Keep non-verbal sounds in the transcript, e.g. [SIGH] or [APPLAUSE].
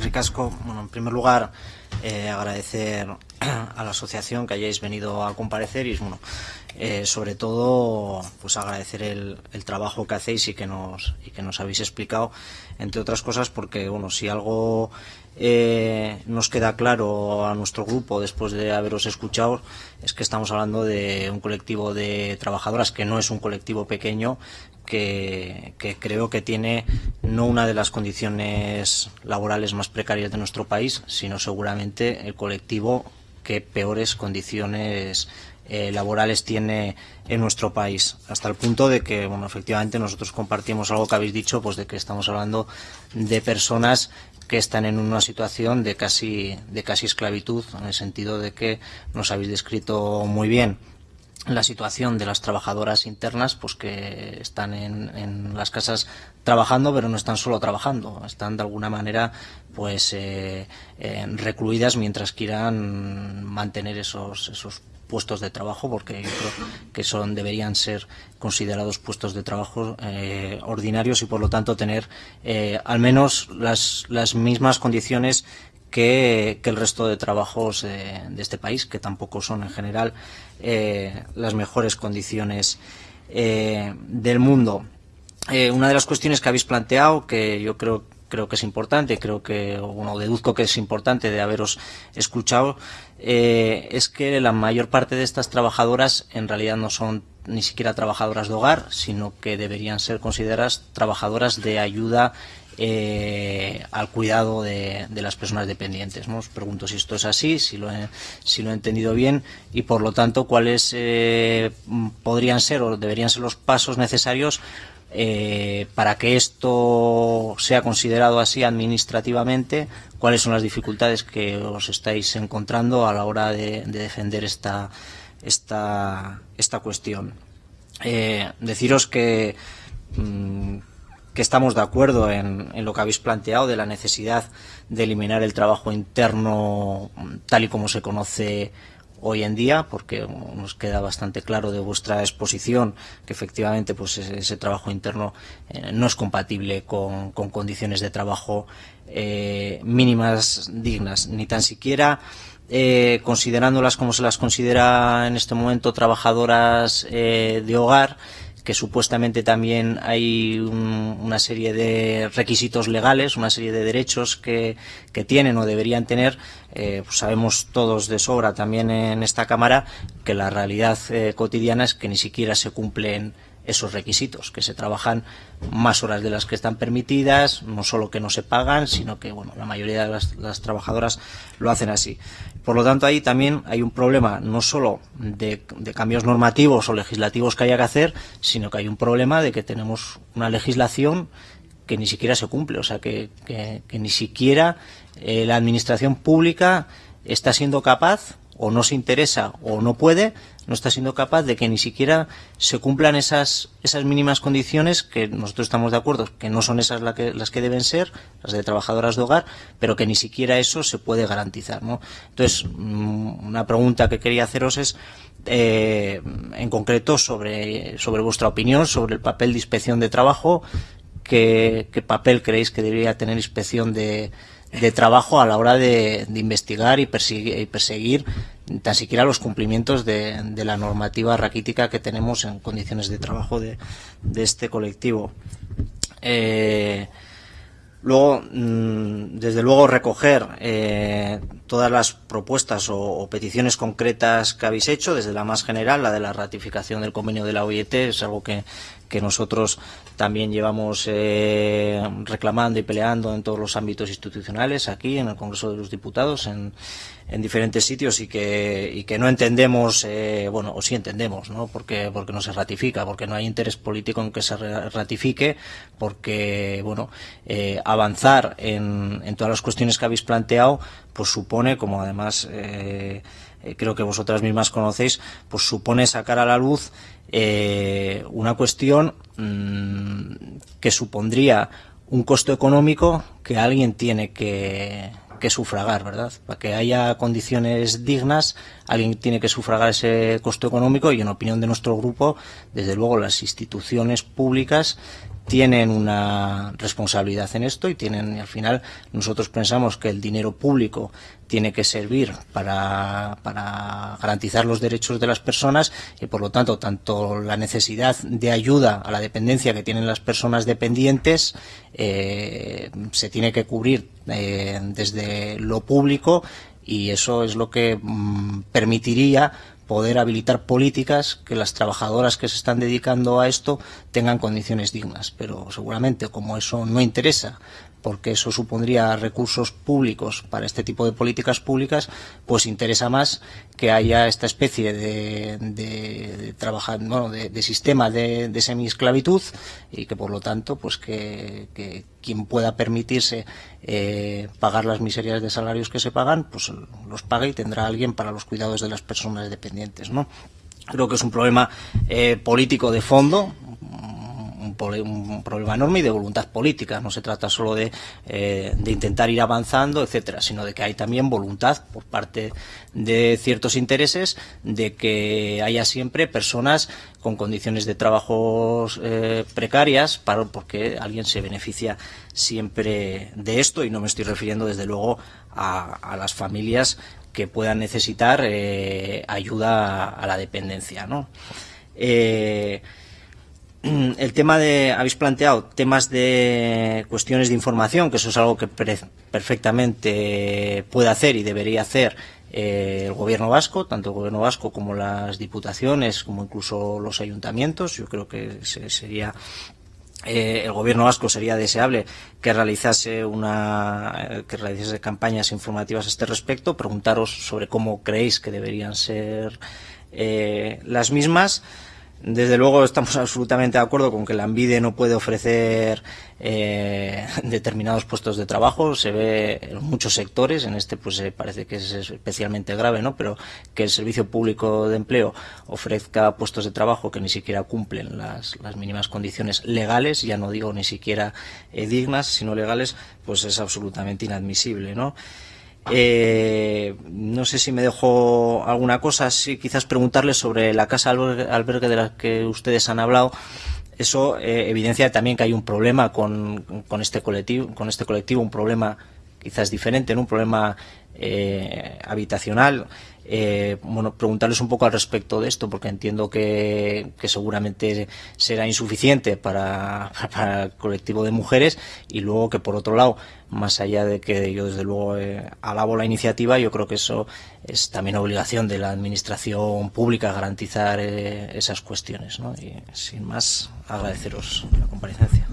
ricasco. Bueno, en primer lugar, eh, agradecer a la asociación que hayáis venido a comparecer y, bueno, eh, sobre todo, pues agradecer el, el, trabajo que hacéis y que nos y que nos habéis explicado, entre otras cosas, porque, bueno, si algo eh, nos queda claro a nuestro grupo después de haberos escuchado es que estamos hablando de un colectivo de trabajadoras que no es un colectivo pequeño que, creo que tiene no una de las condiciones laborales más precarias de nuestro país, sino seguramente el colectivo que peores condiciones eh, laborales tiene en nuestro país, hasta el punto de que, bueno, efectivamente nosotros compartimos algo que habéis dicho, pues de que estamos hablando de personas que están en una situación de casi, de casi esclavitud, en el sentido de que nos habéis descrito muy bien la situación de las trabajadoras internas, pues que están en, las casas trabajando, pero no están solo trabajando, están de alguna manera pues eh, eh, recluidas mientras quieran mantener esos, esos puestos de trabajo, porque yo creo que son deberían ser considerados puestos de trabajo eh, ordinarios y por lo tanto tener eh, al menos las, las mismas condiciones que, el resto de trabajos de, este país, que tampoco son en general eh, las mejores condiciones eh, del mundo. Eh, una de las cuestiones que habéis planteado, que yo creo creo que es importante, creo que, deduzco que es importante de haberos escuchado, es que la mayor parte de estas trabajadoras en realidad no son ni siquiera trabajadoras de hogar, sino que deberían ser consideradas trabajadoras de ayuda eh, al cuidado de, las personas dependientes. ¿no? Os pregunto si esto es así, si lo he, entendido bien y por lo tanto cuáles eh, podrían ser o deberían ser los pasos necesarios eh, para que esto sea considerado así administrativamente, cuáles son las dificultades que os estáis encontrando a la hora de, de defender esta, cuestión. Deciros que, mmm, que estamos de acuerdo en, lo que habéis planteado de la necesidad de eliminar el trabajo interno tal y como se conoce hoy en día, porque nos queda bastante claro de vuestra exposición que efectivamente pues ese, trabajo interno eh, no es compatible con, con, condiciones de trabajo eh, mínimas dignas, ni tan siquiera eh, considerándolas como se las considera en este momento trabajadoras de hogar, que supuestamente también hay un, una serie de requisitos legales, una serie de derechos que, que tienen o deberían tener, eh, pues sabemos todos de sobra también en esta Cámara que la realidad eh, cotidiana es que ni siquiera se cumplen esos requisitos, que se trabajan más horas de las que están permitidas, no solo que no se pagan, sino que bueno, la mayoría de las, trabajadoras lo hacen así. Por lo tanto, ahí también hay un problema no solo de, cambios normativos o legislativos que haya que hacer, sino que hay un problema de que tenemos una legislación que ni siquiera se cumple, o sea, que ni siquiera eh, la administración pública está siendo capaz o no se interesa o no puede no está siendo capaz de que ni siquiera se cumplan esas, esas mínimas condiciones que nosotros estamos de acuerdo, que no son esas la que, las que deben ser, las de trabajadoras de hogar, pero que ni siquiera eso se puede garantizar. ¿no? Entonces, mm, una pregunta que quería haceros es, eh, en concreto, sobre, sobre vuestra opinión sobre el papel de inspección de trabajo, qué, papel creéis que debería tener inspección de, de trabajo a la hora de, de investigar y y perseguir tan siquiera los cumplimientos de, de, la normativa raquítica que tenemos en condiciones de trabajo de, este colectivo. Eh, luego, mmm, desde luego, recoger eh, todas las propuestas o, peticiones concretas que habéis hecho, desde la más general, la de la ratificación del convenio de la OIT, es algo que nosotros también llevamos eh, reclamando y peleando en todos los ámbitos institucionales, aquí en el Congreso de los Diputados, en, en diferentes sitios y que, y que no entendemos, eh, bueno, o sí entendemos, ¿no? Porque, porque no se ratifica, porque no hay interés político en que se ratifique, porque, bueno, eh, avanzar en, en todas las cuestiones que habéis planteado, pues supone, como además eh, creo que vosotras mismas conocéis, pues supone sacar a la luz eh, una cuestión mmm, que supondría un costo económico que alguien tiene que, que sufragar, ¿verdad? Para que haya condiciones dignas, alguien tiene que sufragar ese costo económico y en opinión de nuestro grupo, desde luego las instituciones públicas tienen una responsabilidad en esto y tienen, al final, nosotros pensamos que el dinero público tiene que servir para, garantizar los derechos de las personas y por lo tanto tanto la necesidad de ayuda a la dependencia que tienen las personas dependientes eh, se tiene que cubrir eh, desde lo público y eso es lo que mm, permitiría poder habilitar políticas que las trabajadoras que se están dedicando a esto tengan condiciones dignas. Pero seguramente como eso no interesa porque eso supondría recursos públicos para este tipo de políticas públicas, pues interesa más que haya esta especie de, trabajar, bueno, de, sistema de, de semiesclavitud y que por lo tanto, pues que, que quien pueda permitirse eh, pagar las miserias de salarios que se pagan, pues los pague y tendrá alguien para los cuidados de las personas dependientes, ¿no? Creo que es un problema eh, político de fondo, un problema enorme y de voluntad política. No se trata solo de, eh, de intentar ir avanzando, etcétera, sino de que hay también voluntad por parte de ciertos intereses de que haya siempre personas con condiciones de trabajo eh, precarias para, porque alguien se beneficia siempre de esto y no me estoy refiriendo desde luego a, a las familias que puedan necesitar eh, ayuda a la dependencia. ¿no? El tema de, habéis planteado temas de cuestiones de información, que eso es algo que perfectamente puede hacer y debería hacer eh, el gobierno vasco, tanto el gobierno vasco como las diputaciones, como incluso los ayuntamientos. Yo creo que sería eh, el gobierno vasco sería deseable que realizase una que realizase campañas informativas a este respecto. Preguntaros sobre cómo creéis que deberían ser eh, las mismas. Desde luego estamos [LAUGHS] absolutamente de acuerdo con que la Envide no puede ofrecer eh, [LAUGHS] determinados puestos de trabajo. Se ve en muchos sectores, en este pues eh, parece que es especialmente grave, ¿no? Pero que el Servicio Público de Empleo ofrezca puestos de trabajo que ni siquiera cumplen las, las mínimas condiciones legales, ya no digo ni siquiera eh, dignas, sino legales, pues es absolutamente inadmisible, ¿no? Eh, no sé si me dejo alguna cosa, sí, quizás preguntarles sobre la casa albergue de la que ustedes han hablado. Eso eh, evidencia también que hay un problema con, con, este colectivo, con este colectivo, un problema quizás diferente, ¿no? un problema eh, habitacional. Eh, bueno, preguntarles un poco al respecto de esto, porque entiendo que, que seguramente será insuficiente para, [LAUGHS] para, el colectivo de mujeres y luego que por otro lado, más allá de que yo desde luego eh, alabo la iniciativa, yo creo que eso es también obligación de la administración pública garantizar eh, esas cuestiones. ¿no? Y sin más, agradeceros la comparecencia.